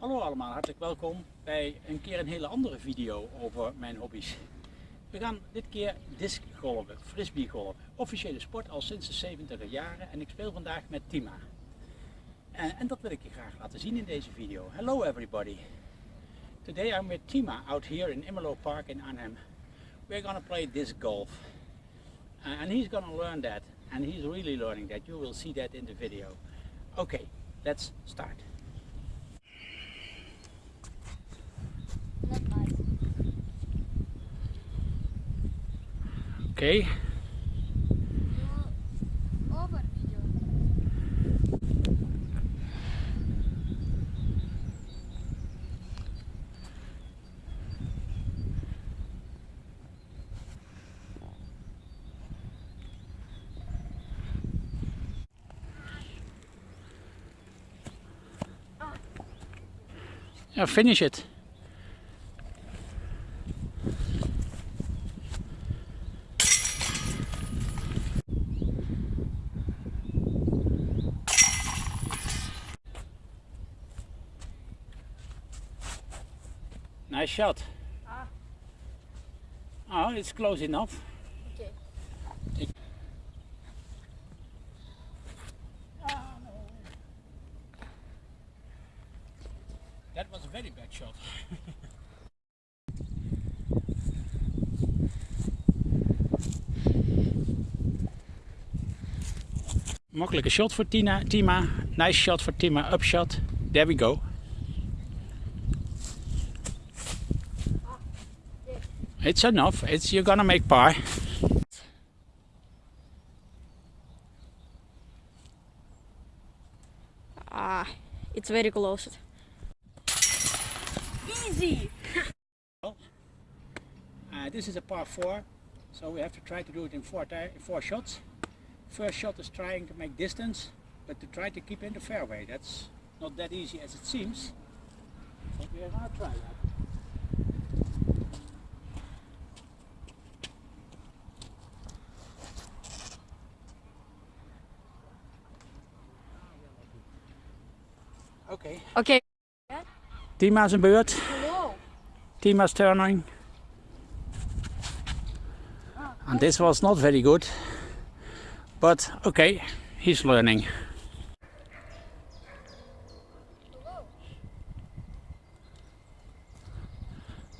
Hallo allemaal, hartelijk welkom bij een keer een hele andere video over mijn hobby's. We gaan dit keer discgolven, frisbeegolven. Officiële sport al sinds de 70 jaren en ik speel vandaag met Tima. En, en, dat wil ik je graag laten zien in deze video. Hello everybody! Today I'm with Tima out here in Immelo Park in Arnhem. We're gonna play disc golf. Uh, and he's gonna learn that and he's really learning that. You will see that in the video. Okay, let's start. Okay. Yeah, finish it. Nice shot. Ah. Oh, it's close enough. Okay. That was a very bad shot. Makkelijke shot voor Tina, Tima. Nice shot voor Tima. Up shot. There we go. It's enough. It's you're gonna make par. Ah, it's very close. Easy. Uh, this is a par four, so we have to try to do it in four four shots. First shot is trying to make distance, but to try to keep in the fairway. That's not that easy as it seems. But we are gonna try that. Okay. Okay. Tima's een beurt. Wow. Tima's turning. And this was not very good. But okay, he's learning.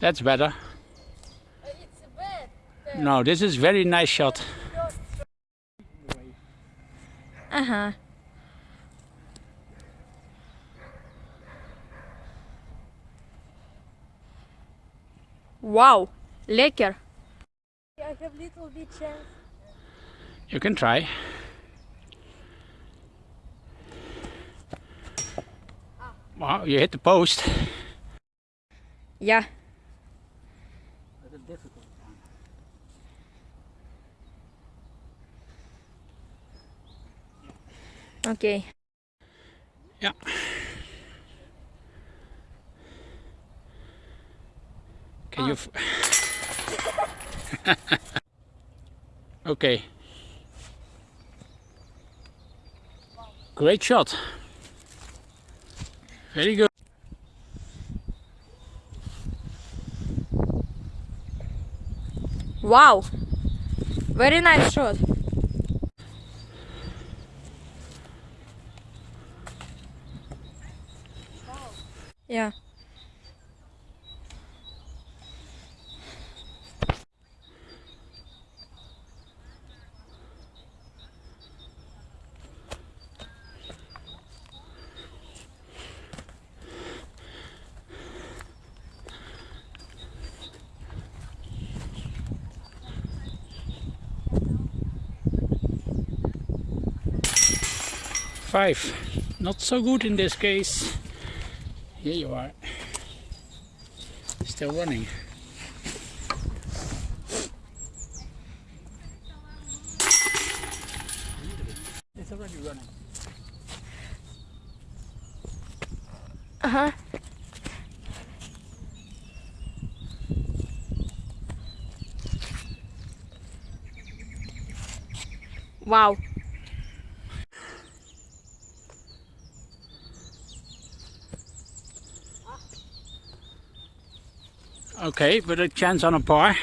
That's better. It's bad. No, this is very nice shot. Uh Wow, lekker. I have little bit chance. You can try. Wow, you hit the post. Yeah. Oké. Can you? f- okay. Great shot. Very good. Wow. Very nice shot. Yeah. Five. Not so good in this case. Here you are. Still running. It's already running. Uh huh. Wow. Okay, but a chance on a par.